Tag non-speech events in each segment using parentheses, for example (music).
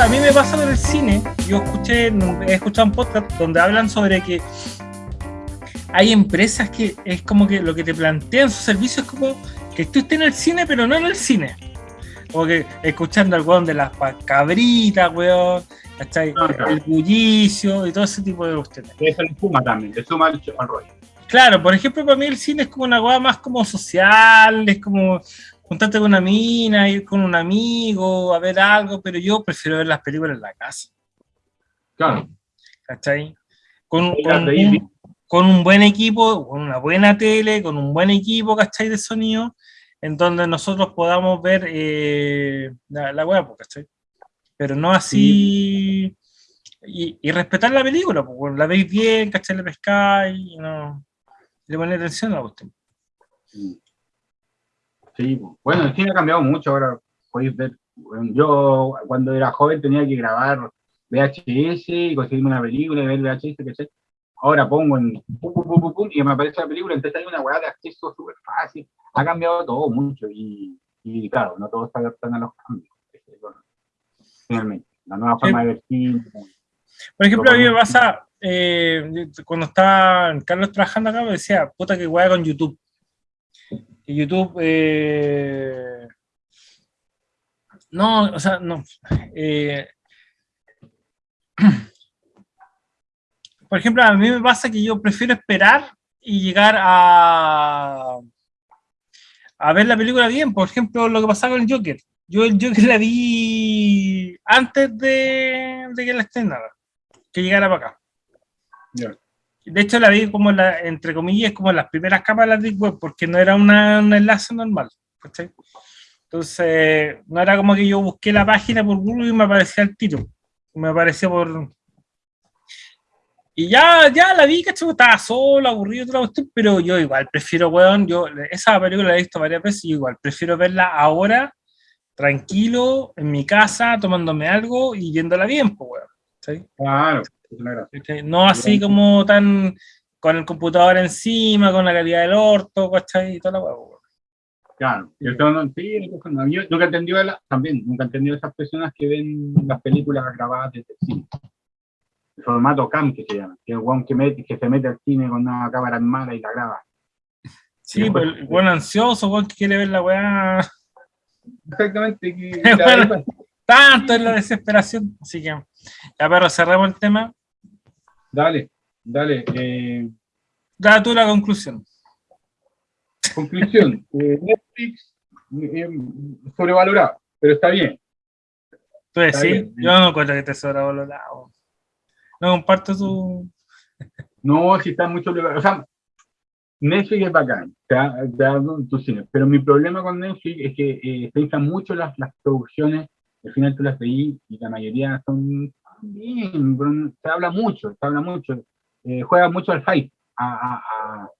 a mí me pasa con el cine, yo escuché, he escuchado un podcast donde hablan sobre que hay empresas que es como que lo que te plantean sus servicios es como que tú estés en el cine, pero no en el cine. Como que escuchando al weón de las cabritas, weón, ¿cachai? El bullicio y todo ese tipo de cuestiones. Eso le suma también, le suma al, rollo. Claro, por ejemplo, para mí el cine es como una weá más como social, es como juntarte con una mina, ir con un amigo, a ver algo, pero yo prefiero ver las películas en la casa. Claro. ¿Cachai? Con, con, un, con un buen equipo, con una buena tele, con un buen equipo, ¿cachai? De sonido, en donde nosotros podamos ver eh, la, la web, ¿cachai? Pero no así... Y, respetar la película, porque la veis bien, ¿cachai? Le pescáis, y no... Le ponéis atención a la cuestión. Sí, bueno, el cine ha cambiado mucho, ahora podéis ver... Yo cuando era joven tenía que grabar VHS y conseguirme una película y ver VHS, ¿cachai? ahora pongo en pum, pum, pum, pum, y me aparece la película, entonces hay una weá de acceso súper fácil, ha cambiado todo mucho, y, y claro, no todos se adaptan a los cambios, finalmente, la nueva forma de ver cine. Por ejemplo, a mí me pasa, eh, cuando estaba Carlos trabajando acá, me decía, puta que weá con YouTube. YouTube, eh, no, o sea, no, eh, (clears throat) por ejemplo, a mí me pasa que yo prefiero esperar y llegar a, a ver la película bien. Por ejemplo, lo que pasaba con el Joker. Yo el Joker (laughs) la vi antes de, que la estrenara, que llegara para acá. De hecho, la vi como, la, entre comillas, como las primeras capas de la Deep Web, porque no era una, un enlace normal. Entonces, no era como que yo busqué la página por Google y me aparecía el tiro. Me apareció por, y ya, ya la vi, ¿cachai? Estaba solo, aburrido, pero yo igual prefiero, weón, yo esa película la he visto varias veces y igual prefiero verla ahora, tranquilo, en mi casa, tomándome algo y viéndola bien, pues, weón. ¿sí? Claro, No así como tan con el computador encima, con la calidad del orto, ¿cachai? Y toda la weón. Claro, yo, sí, yo nunca he entendido también, nunca he entendido esas personas que ven las películas grabadas desde el cine formato cam que se llama, que es el que, mete, que se mete al cine con una cámara armada y la graba. Sí, pues el buen ansioso, buen que quiere ver la weá. Exactamente. Que (laughs) tanto es la desesperación. Así que, ya pero cerramos el tema. Dale, dale. Eh, da tú la conclusión. Conclusión. (laughs) Eh, Netflix eh, sobrevalorado, pero está bien. Pues sí, yo no encuentro que esté sobrevalorado. No comparto su... No, si está mucho... O sea, Netflix es bacán, te da, tu cine, pero mi problema con Netflix es que eh, se mucho las, las producciones, al final tú las veí y la mayoría son bien, se habla mucho, se habla mucho, eh, juega mucho al hype, a, a,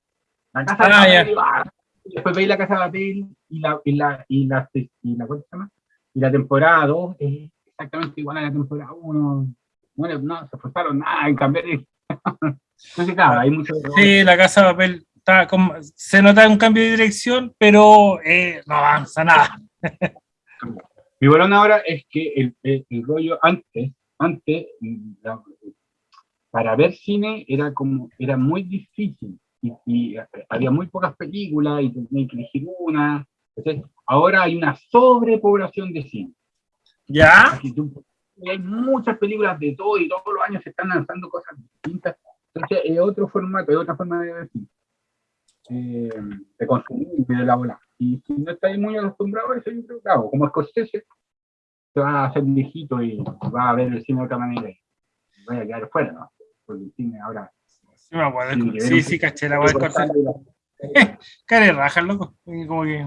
la casa de ah, papel, ah, después veis la casa de papel y la, y la, y la, y la, ¿cómo se llama? Y la temporada 2 es exactamente igual a la temporada 1, bueno, no se esforzaron nada en cambiar. Entonces, (laughs) claro, hay mucho. Sí, la casa de papel está como, se nota un cambio de dirección, pero eh, no avanza nada. (laughs) Mi bolón ahora es que el, el, rollo antes, antes, para ver cine era como, era muy difícil y, había muy pocas películas y tenía que elegir una. Entonces, ahora hay una sobrepoblación de cine. ¿Ya? hay muchas películas de todo y todos los años se están lanzando cosas distintas. Entonces es otro formato, es otra forma de ver eh, de consumir de la bola. Y si no estáis muy acostumbrados a eso, yo creo que como Scorsese, se va a hacer viejito y va a ver el cine de otra manera y vaya a quedar fuera, ¿no? Porque el cine ahora... Sí, sí, caché la voy a Care raja, loco. Como que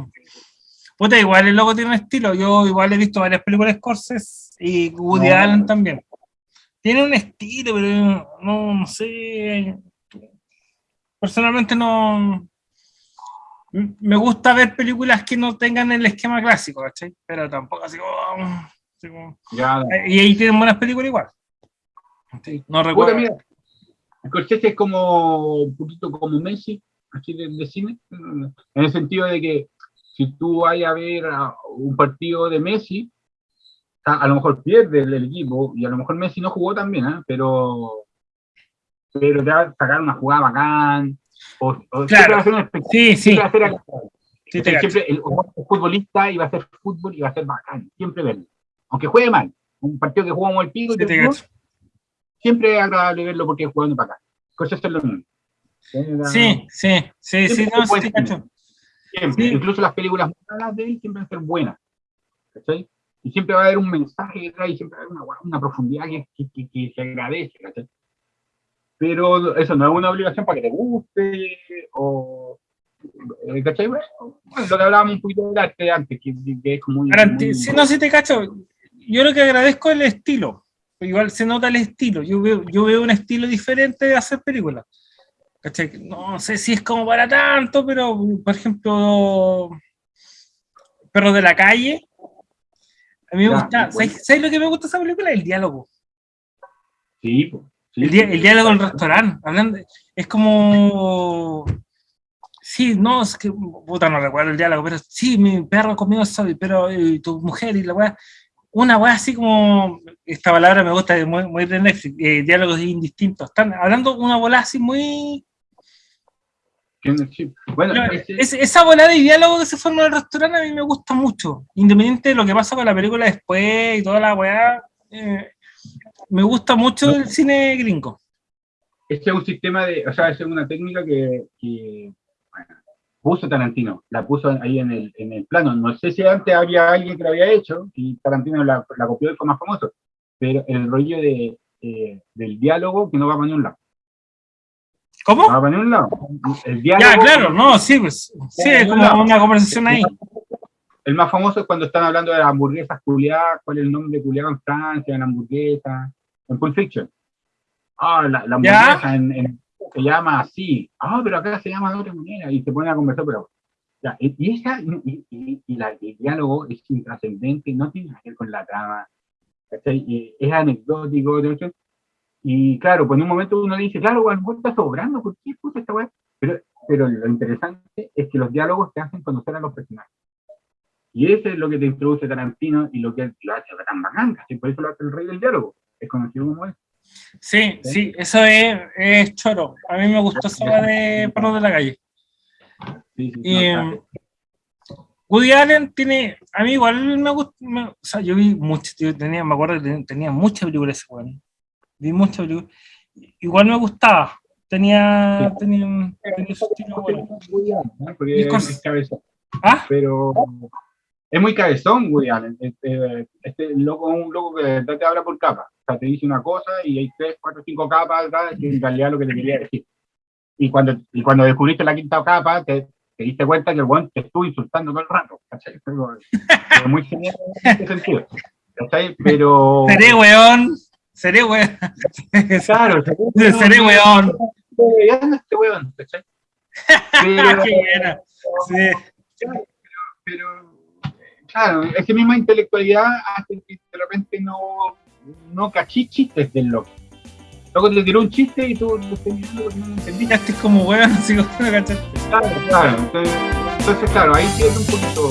Puta, igual el loco tiene un estilo. Yo igual he visto varias películas Scorsese y Woody Allen también. Tiene un estilo, pero no, no sé. Personalmente no. Me gusta ver películas que no tengan el esquema clásico, ¿cachai? Pero tampoco así como. y ahí tienen buenas películas igual. No recuerdo. mira, Scorsese es como un poquito como Messi, así de cine, en el sentido de que si tú vas a ver un partido de Messi, a lo mejor pierde el, equipo, y a lo mejor Messi no jugó también, ¿eh? pero, pero te va a sacar una jugada bacán, o, claro. sí, sí. siempre el, futbolista iba a hacer fútbol y va a ser bacán, siempre verlo. Aunque juegue mal, un partido que jugamos el pico, siempre es agradable verlo porque es jugando para acá. Cosas es lo mismo. Sí, sí, sí, sí, no, sí, Siempre. Incluso las películas malas de él siempre van a ser buenas. ¿cachai? Y siempre va a haber un mensaje detrás y siempre va a haber una, una profundidad que, que, que, se agradece. ¿cachai? Pero eso no es una obligación para que te guste o. Eh, ¿Cachai? Bueno, lo que hablábamos un poquito de arte antes, que, es como. Muy, si no, si te cacho, yo lo que agradezco es el estilo. Igual se nota el estilo. Yo veo, yo veo un estilo diferente de hacer películas. ¿Cachai? No sé si es como para tanto, pero por ejemplo, Perros de la Calle. A mí me gusta. ¿sabes, lo que me gusta de esa película? El diálogo. Sí, el, diálogo en el restaurante. Hablando, es como. Sí, no, es que. Puta, no recuerdo el diálogo, pero sí, mi perro comió eso, pero y tu mujer y la weá. Una weá así como. Esta palabra me gusta, muy, muy de Netflix, eh, diálogos indistintos. Están hablando una bola así muy bueno, esa volada de diálogo que se forma en el restaurante a mí me gusta mucho. Independiente de lo que pasa con la película después y toda la weá, eh, me gusta mucho el cine gringo. Este es un sistema de, o sea, es una técnica que, puso Tarantino, la puso ahí en el, en el plano. No sé si antes había alguien que lo había hecho y Tarantino la, copió y fue más famoso, pero el rollo de, eh, del diálogo que no va a ningún lado. ¿Cómo? Ah, un lado. El ya, claro, no, sí, pues. Sí, es como una conversación ahí. El más famoso es cuando están hablando de las hamburguesas culiadas, cuál es el nombre de culiado en Francia, en la hamburguesa, en Pulp Fiction. Ah, la, hamburguesa en, se llama así. Ah, pero acá se llama de otra manera. Y se pone a conversar, pero. Ya, y, esa, y, y, la, el diálogo es intrascendente, no tiene que ver con la trama. Es anecdótico, y claro, pues en un momento uno dice, claro, a lo está sobrando, ¿por qué puta esta weá? Pero, pero lo interesante es que los diálogos te hacen conocer a los personajes. Y eso es lo que te introduce Tarantino y lo que lo hace tan bacán, y por eso lo hace el rey del diálogo. Es conocido como es. Sí, sí, eso es, es, choro. A mí me gustó esa de Perro de la Calle. Sí, sí, y, Woody Allen tiene, a mí igual me gusta, o sea, yo vi mucho, yo tenía, me acuerdo que tenía muchas películas ese weón vi mucho, igual me gustaba, tenía, tenía, tenía su estilo bueno. es cabezón. ¿Ah? Pero es muy cabezón Woody Allen, este, este loco es un loco que te habla por capas, o sea, te dice una cosa y hay tres, cuatro, cinco capas, que en realidad lo que te quería decir. Y cuando, y cuando descubriste la quinta capa, te, te diste cuenta que el buen te estuvo insultando todo el rato, ¿cachai? Pero muy genial en ese sentido, ¿cachai? Pero... Seré weón. Seré weón. Claro, seré (laughs) weón. este weón, ¿cachai? Pero, (laughs) Qué buena. Sí. Pero, claro, esa misma intelectualidad hace que de repente no, no cachí chistes pues, del loco. Luego te tiró un chiste y tú lo estás mirando porque no lo entendiste. Este como bueno, (laughs) si no lo cachaste. Claro, claro. Entonces, claro, ahí pierde un poquito.